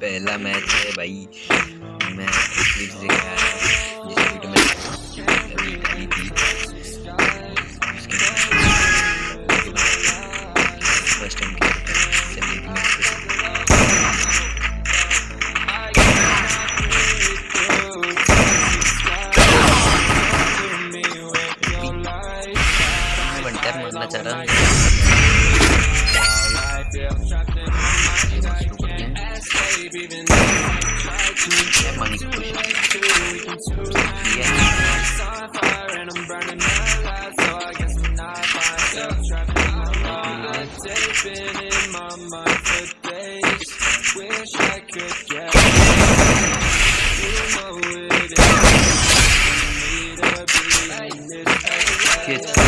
पहला मैच है भाई। मैं से गया। That's I'm get.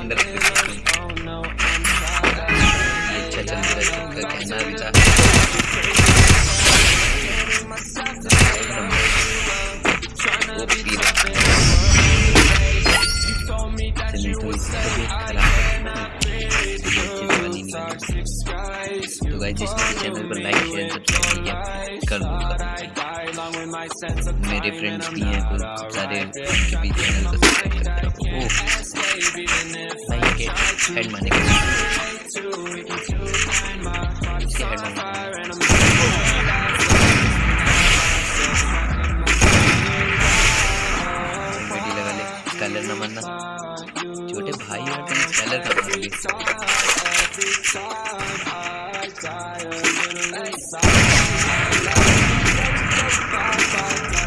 अंदर से अच्छा चल रहा है कहना भी था तो इसी गाइस भी चैनल को लाइक शेयर सब्सक्राइब दूँगा मेरे फ्रेंड्स भी हैं कुछ सारे भी चैनल को भाई के हेड मारने के इसके हेड मारने लगा ले स्कैलर ना मारना छोटे भाई और तुम स्कैलर का मारोगे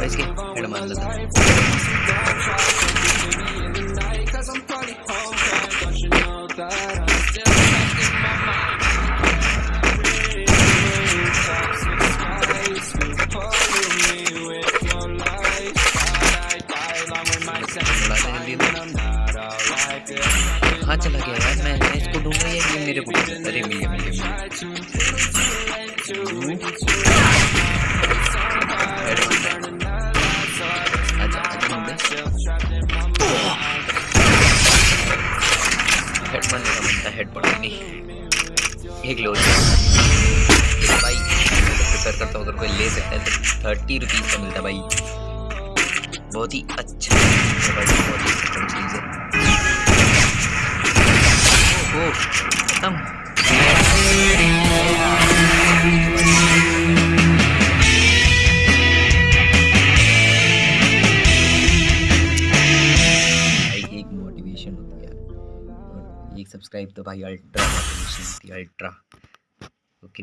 भाई इसके हेड मार लेता कहाँ चला गया यार? मैं इसको है मेरे को अरे, मिल गया मिल। गया नहीं। एक लो भाई प्रिफर करता हूँ, अगर कोई ले सकता है तो थर्टी रुपीज़ का मिलता भाई। बहुत ही अच्छा बहुत ही चीज़ है। ओहो खत्म। मोटिवेशन होती है। एक सब्सक्राइब तो भाई अल्ट्रा अल्ट्रा। ओके